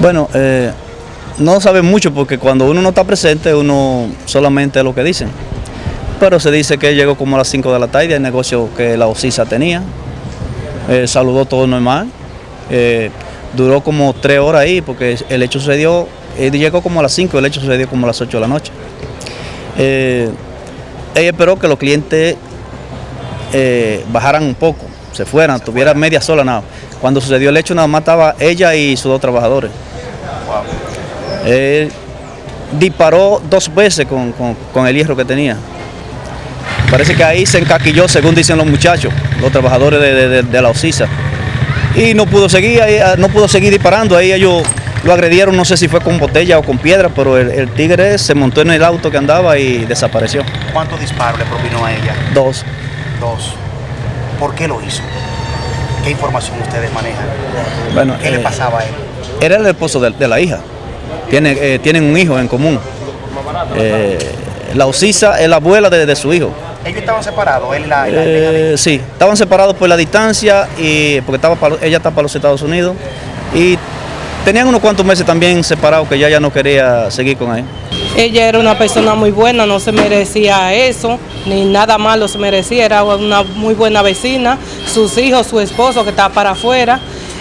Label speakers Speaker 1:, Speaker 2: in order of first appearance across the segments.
Speaker 1: Bueno, eh, no sabe mucho porque cuando uno no está presente, uno solamente lo que dicen. Pero se dice que llegó como a las 5 de la tarde, el negocio que la OSISA tenía. Eh, saludó todo normal. Eh, duró como 3 horas ahí porque el hecho sucedió, él llegó como a las 5, el hecho sucedió como a las 8 de la noche. ella esperó que los clientes bajaran un poco, se fueran, tuviera media sola nada. Cuando sucedió el hecho nada más estaba ella y sus dos trabajadores. Él disparó dos veces con, el hierro que tenía. Parece que ahí se encaquilló, según dicen los muchachos, los trabajadores de, la OSISA. Y no pudo seguir, ah, no pudo seguir disparando. Ahí ellos lo agredieron, no sé si fue con botella o con piedra, pero el, tigre se montó en el auto que andaba y desapareció.
Speaker 2: ¿Cuántos disparos le propinó a ella?
Speaker 1: Dos.
Speaker 2: Dos. ¿Por qué lo hizo? ¿Qué información ustedes manejan?
Speaker 1: Bueno,
Speaker 2: ¿Qué le eh, pasaba a él?
Speaker 1: Era el esposo de, la hija. Tiene, eh, tienen un hijo en común. Eh, la Osisa es la abuela de, su hijo.
Speaker 2: ¿Ellos estaban separados? Él la,
Speaker 1: sí, estaban separados por la distancia y porque estaba ella está para los Estados Unidos y tenían unos cuantos meses también separados que ya ya no quería seguir con él.
Speaker 3: Ella era una persona muy buena, no se merecía eso, ni nada malo se merecía, era una muy buena vecina, sus hijos, su esposo que estaba para afuera.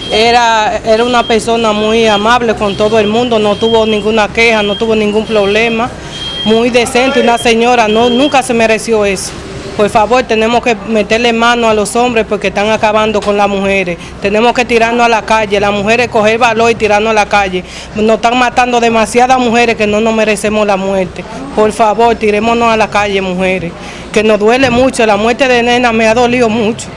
Speaker 3: Era, era una persona muy amable con todo el mundo, no tuvo ninguna queja, no tuvo ningún problema, muy decente, una señora, no, nunca se mereció eso. Por favor, tenemos que meterle mano a los hombres porque están acabando con las mujeres. Tenemos que tirarnos a la calle, las mujeres coger valor y tirarnos a la calle. Nos están matando demasiadas mujeres que no nos merecemos la muerte. Por favor, tirémonos a la calle, mujeres. Que nos duele mucho, la muerte de nena me ha dolido mucho,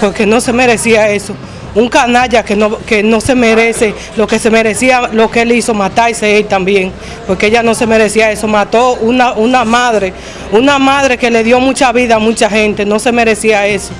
Speaker 3: porque no se merecía eso un canalla que no, que no se merece lo que se merecía, lo que él hizo, matarse él también, porque ella no se merecía eso, mató una, una madre, una madre que le dio mucha vida a mucha gente, no se merecía eso.